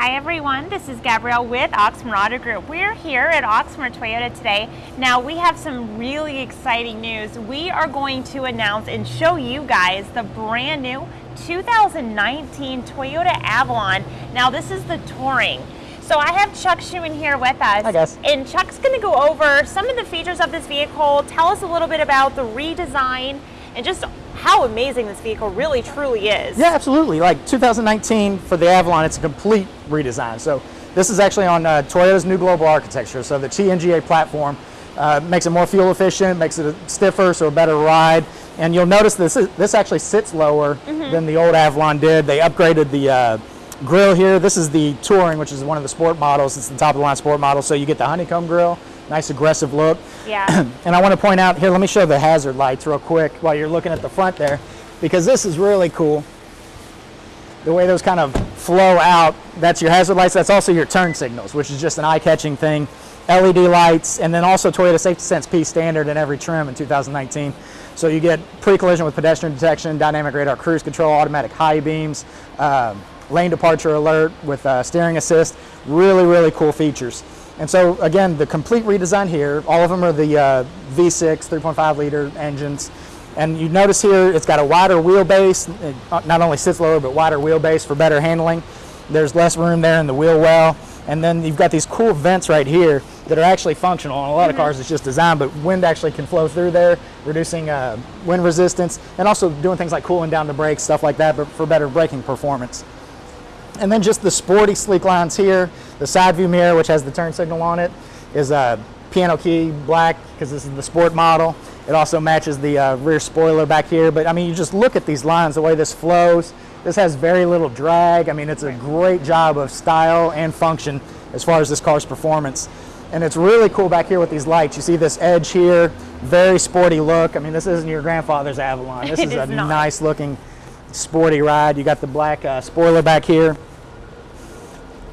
Hi everyone, this is Gabrielle with Oxmoor Auto Group. We're here at Oxmoor Toyota today. Now we have some really exciting news. We are going to announce and show you guys the brand new 2019 Toyota Avalon. Now this is the Touring. So I have Chuck Schuman here with us. Hi guys. And Chuck's going to go over some of the features of this vehicle, tell us a little bit about the redesign and just how amazing this vehicle really truly is. Yeah, absolutely. Like 2019 for the Avalon, it's a complete redesign. So this is actually on uh, Toyota's new global architecture. So the TNGA platform uh, makes it more fuel efficient, makes it stiffer, so a better ride. And you'll notice this is, this actually sits lower mm -hmm. than the old Avalon did. They upgraded the uh, grill here. This is the Touring, which is one of the sport models. It's the top of the line sport model. So you get the honeycomb grill, nice aggressive look. Yeah. and I want to point out here, let me show the hazard lights real quick while you're looking at the front there, because this is really cool. The way those kind of flow out, that's your hazard lights. That's also your turn signals, which is just an eye-catching thing. LED lights, and then also Toyota Safety Sense P standard in every trim in 2019. So you get pre-collision with pedestrian detection, dynamic radar cruise control, automatic high beams, um, lane departure alert with uh, steering assist. Really, really cool features. And so again, the complete redesign here, all of them are the uh, V6 3.5 liter engines. And you notice here it's got a wider wheelbase. It uh, not only sits lower, but wider wheelbase for better handling. There's less room there in the wheel well. And then you've got these cool vents right here that are actually functional. On a lot of mm-hmm. cars, it's just designed, but wind actually can flow through there, reducing uh, wind resistance, and also doing things like cooling down the brakes, stuff like that, but for better braking performance. And then just the sporty sleek lines here. The side view mirror, which has the turn signal on it, is a piano key black because this is the sport model. It also matches the uh, rear spoiler back here. But I mean, you just look at these lines, the way this flows. This has very little drag. I mean, it's a great job of style and function as far as this car's performance. And it's really cool back here with these lights. You see this edge here, very sporty look. I mean, this isn't your grandfather's Avalon. This is, is a not. nice looking sporty ride. You got the black uh, spoiler back here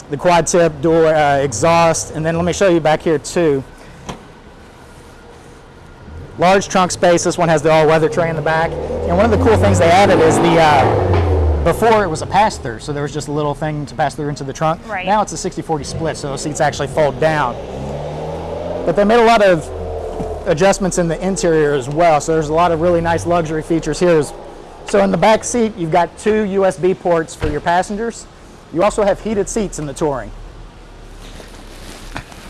the quad tip door uh, exhaust, and then let me show you back here too. Large trunk space, this one has the all-weather tray in the back. And one of the cool things they added is the, uh, before it was a pass-through, so there was just a little thing to pass through into the trunk. Right. Now it's a 60-40 split, so those seats actually fold down. But they made a lot of adjustments in the interior as well, so there's a lot of really nice luxury features here. So in the back seat, you've got two USB ports for your passengers. You also have heated seats in the Touring.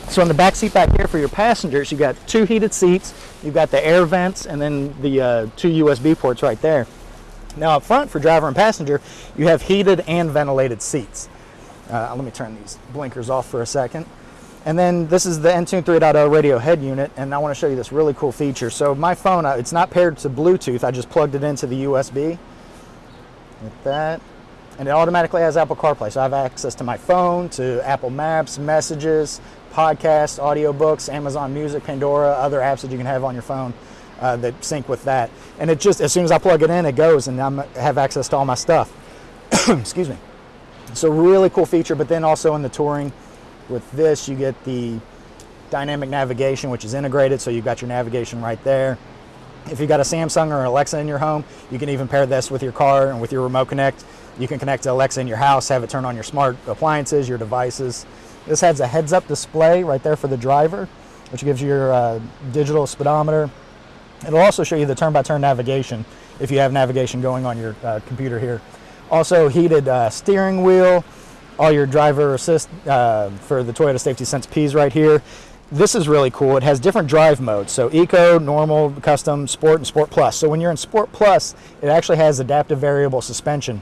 So in the back seat back here for your passengers, you've got two heated seats, you've got the air vents, and then the uh, two USB ports right there. Now up front for driver and passenger, you have heated and ventilated seats. Uh, let me turn these blinkers off for a second. And then this is the Entune 3.0 radio head unit, and I want to show you this really cool feature. So my phone, uh, it's not paired to Bluetooth, I just plugged it into the USB. Like that and it automatically has Apple CarPlay. So I have access to my phone, to Apple Maps, messages, podcasts, audiobooks, Amazon Music, Pandora, other apps that you can have on your phone uh, that sync with that. And it just, as soon as I plug it in, it goes and I have access to all my stuff. Excuse me. So really cool feature, but then also in the Touring, with this you get the dynamic navigation, which is integrated, so you've got your navigation right there. If you've got a Samsung or Alexa in your home, you can even pair this with your car and with your remote connect. You can connect to Alexa in your house, have it turn on your smart appliances, your devices. This has a heads-up display right there for the driver, which gives you your uh, digital speedometer. It'll also show you the turn-by-turn -turn navigation if you have navigation going on your uh, computer here. Also heated uh, steering wheel, all your driver assist uh, for the Toyota Safety Sense Ps right here. This is really cool. It has different drive modes. So Eco, Normal, Custom, Sport, and Sport Plus. So when you're in Sport Plus, it actually has adaptive variable suspension.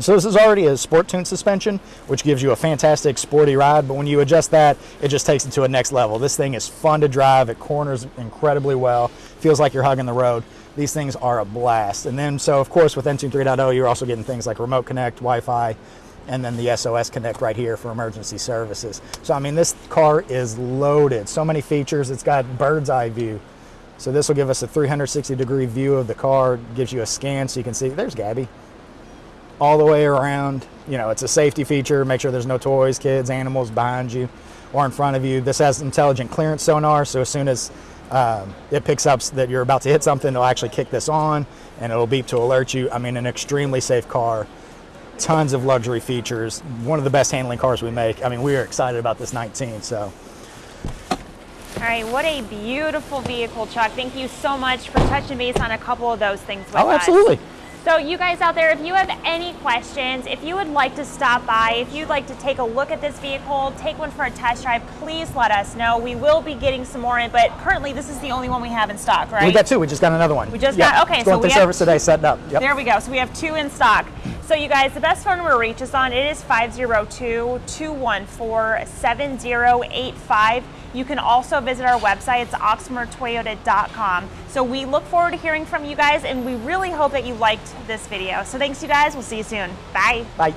So this is already a sport tune suspension, which gives you a fantastic sporty ride, but when you adjust that, it just takes it to a next level. This thing is fun to drive, it corners incredibly well, feels like you're hugging the road. These things are a blast. And then, so of course, with Entune 3.0, you're also getting things like Remote Connect, Wi-Fi, and then the SOS Connect right here for emergency services. So I mean, this car is loaded. So many features. It's got bird's eye view. So this will give us a 360 degree view of the car, gives you a scan so you can see, there's Gabby, all the way around. You know, it's a safety feature, make sure there's no toys, kids, animals behind you or in front of you. This has intelligent clearance sonar, so as soon as um, it picks up that you're about to hit something, it'll actually kick this on and it'll beep to alert you. I mean, an extremely safe car tons of luxury features. One of the best handling cars we make. I mean, we are excited about this 19. So All right, what a beautiful vehicle, Chuck. Thank you so much for touching base on a couple of those things with oh, us. absolutely. So you guys out there, if you have any questions, if you would like to stop by, if you'd like to take a look at this vehicle, take one for a test drive, please let us know. We will be getting some more in, but currently this is the only one we have in stock, right? We got two. We just got another one. We just Yeah, got- okay, it's going so through we have- service today, setting up. Yep. There we go. So we have two in stock. So you guys, the best phone number to reach us on, it is 502-214-7085. You can also visit our website. It's oxmoortoyota.com. So we look forward to hearing from you guys, and we really hope that you liked this video. So thanks, you guys. We'll see you soon. Bye. Bye.